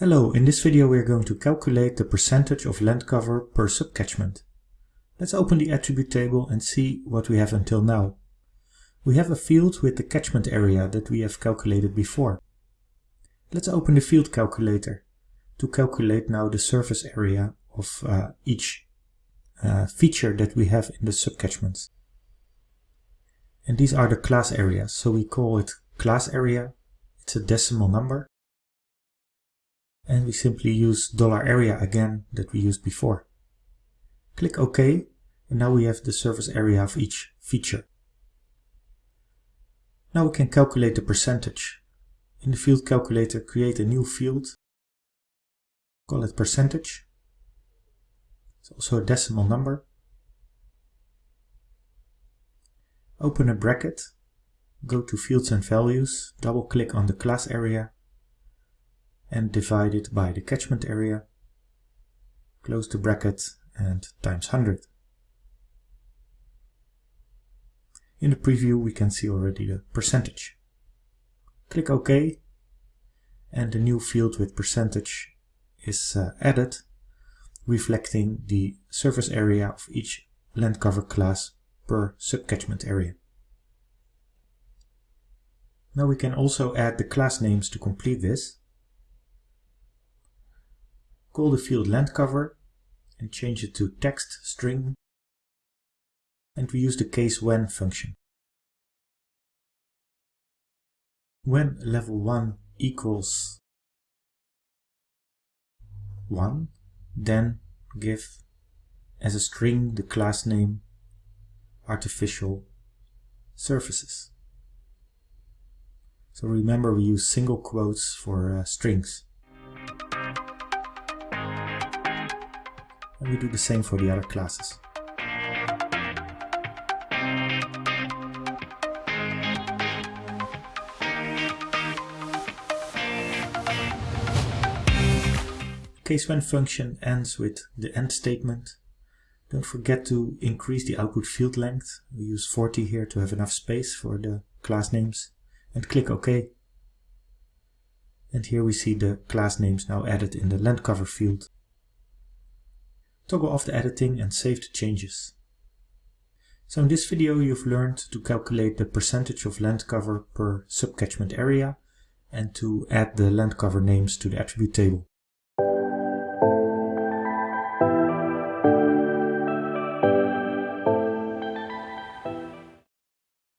Hello, in this video we are going to calculate the percentage of land cover per subcatchment. Let's open the attribute table and see what we have until now. We have a field with the catchment area that we have calculated before. Let's open the field calculator to calculate now the surface area of uh, each uh, feature that we have in the subcatchments. And these are the class areas, so we call it class area. It's a decimal number and we simply use dollar $area again that we used before. Click OK and now we have the surface area of each feature. Now we can calculate the percentage. In the field calculator create a new field, call it percentage. It's also a decimal number. Open a bracket, go to fields and values, double click on the class area and divide it by the catchment area, close the bracket and times 100. In the preview we can see already the percentage. Click OK and the new field with percentage is uh, added reflecting the surface area of each land cover class per subcatchment area. Now we can also add the class names to complete this. Call the field land cover and change it to text string and we use the case when function. When level 1 equals 1, then give as a string the class name artificial surfaces. So remember we use single quotes for uh, strings. And we do the same for the other classes. Case when function ends with the end statement. Don't forget to increase the output field length. We use 40 here to have enough space for the class names. And click OK. And here we see the class names now added in the land cover field. Toggle off the editing and save the changes. So in this video you've learned to calculate the percentage of land cover per subcatchment area and to add the land cover names to the attribute table.